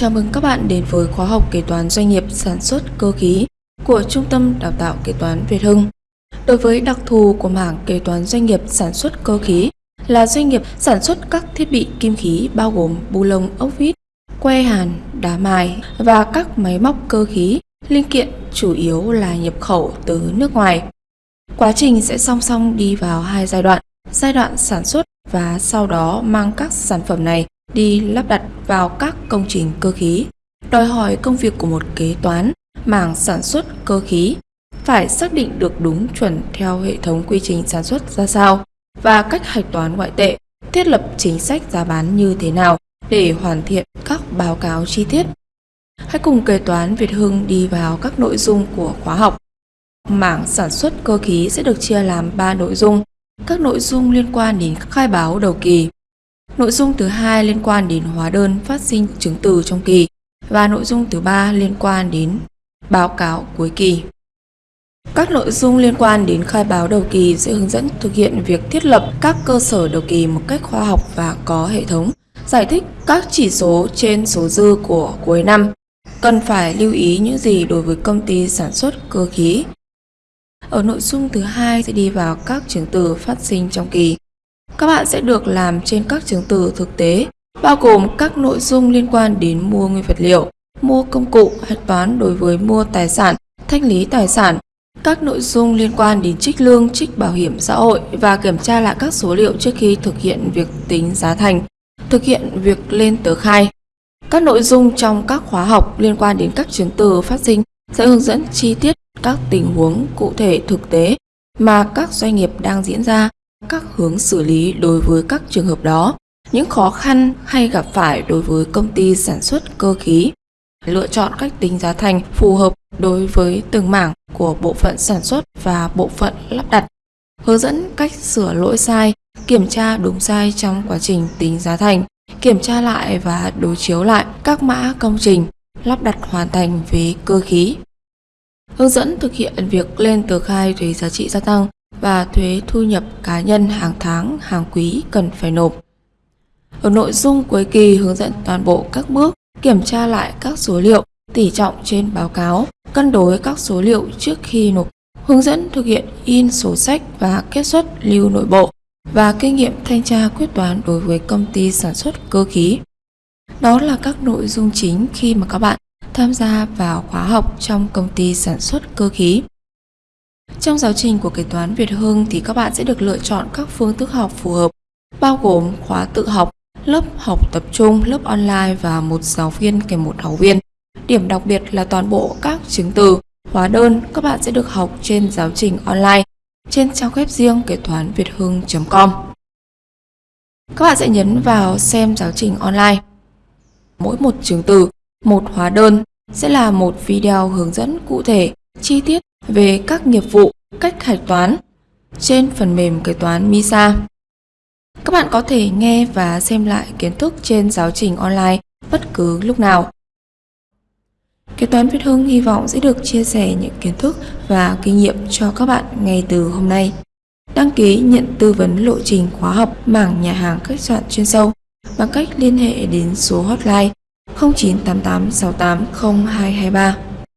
chào mừng các bạn đến với khóa học kế toán doanh nghiệp sản xuất cơ khí của Trung tâm Đào tạo Kế toán Việt Hưng. Đối với đặc thù của mảng kế toán doanh nghiệp sản xuất cơ khí là doanh nghiệp sản xuất các thiết bị kim khí bao gồm bu lông ốc vít, que hàn, đá mài và các máy móc cơ khí, linh kiện chủ yếu là nhập khẩu từ nước ngoài. Quá trình sẽ song song đi vào hai giai đoạn, giai đoạn sản xuất và sau đó mang các sản phẩm này đi lắp đặt vào các công trình cơ khí, đòi hỏi công việc của một kế toán mảng sản xuất cơ khí phải xác định được đúng chuẩn theo hệ thống quy trình sản xuất ra sao và cách hạch toán ngoại tệ, thiết lập chính sách giá bán như thế nào để hoàn thiện các báo cáo chi tiết. Hãy cùng kế toán Việt Hưng đi vào các nội dung của khóa học. Mảng sản xuất cơ khí sẽ được chia làm 3 nội dung. Các nội dung liên quan đến khai báo đầu kỳ, Nội dung thứ hai liên quan đến hóa đơn phát sinh chứng từ trong kỳ và nội dung thứ ba liên quan đến báo cáo cuối kỳ. Các nội dung liên quan đến khai báo đầu kỳ sẽ hướng dẫn thực hiện việc thiết lập các cơ sở đầu kỳ một cách khoa học và có hệ thống, giải thích các chỉ số trên số dư của cuối năm, cần phải lưu ý những gì đối với công ty sản xuất cơ khí. Ở nội dung thứ hai sẽ đi vào các chứng từ phát sinh trong kỳ các bạn sẽ được làm trên các chứng từ thực tế, bao gồm các nội dung liên quan đến mua nguyên vật liệu, mua công cụ, hạch toán đối với mua tài sản, thanh lý tài sản, các nội dung liên quan đến trích lương, trích bảo hiểm xã hội và kiểm tra lại các số liệu trước khi thực hiện việc tính giá thành, thực hiện việc lên tờ khai. Các nội dung trong các khóa học liên quan đến các chứng từ phát sinh sẽ hướng dẫn chi tiết các tình huống cụ thể thực tế mà các doanh nghiệp đang diễn ra các hướng xử lý đối với các trường hợp đó, những khó khăn hay gặp phải đối với công ty sản xuất cơ khí, lựa chọn cách tính giá thành phù hợp đối với từng mảng của bộ phận sản xuất và bộ phận lắp đặt, hướng dẫn cách sửa lỗi sai, kiểm tra đúng sai trong quá trình tính giá thành, kiểm tra lại và đối chiếu lại các mã công trình lắp đặt hoàn thành về cơ khí. Hướng dẫn thực hiện việc lên tờ khai thuế giá trị gia tăng và thuế thu nhập cá nhân hàng tháng, hàng quý cần phải nộp. Ở nội dung cuối kỳ hướng dẫn toàn bộ các bước kiểm tra lại các số liệu, tỉ trọng trên báo cáo, cân đối các số liệu trước khi nộp, hướng dẫn thực hiện in sổ sách và kết xuất lưu nội bộ và kinh nghiệm thanh tra quyết toán đối với công ty sản xuất cơ khí. Đó là các nội dung chính khi mà các bạn tham gia vào khóa học trong công ty sản xuất cơ khí. Trong giáo trình của kế toán Việt Hưng thì các bạn sẽ được lựa chọn các phương thức học phù hợp, bao gồm khóa tự học, lớp học tập trung, lớp online và một giáo viên kèm một học viên. Điểm đặc biệt là toàn bộ các chứng từ, hóa đơn các bạn sẽ được học trên giáo trình online trên trang web riêng kế toán việt hưng.com. Các bạn sẽ nhấn vào xem giáo trình online. Mỗi một chứng từ, một hóa đơn sẽ là một video hướng dẫn cụ thể, chi tiết về các nghiệp vụ, cách hạch toán trên phần mềm kế toán MISA. Các bạn có thể nghe và xem lại kiến thức trên giáo trình online bất cứ lúc nào. Kế toán Việt Hưng hy vọng sẽ được chia sẻ những kiến thức và kinh nghiệm cho các bạn ngay từ hôm nay. Đăng ký nhận tư vấn lộ trình khóa học mảng nhà hàng khách sạn chuyên sâu bằng cách liên hệ đến số hotline 0988 68 0223.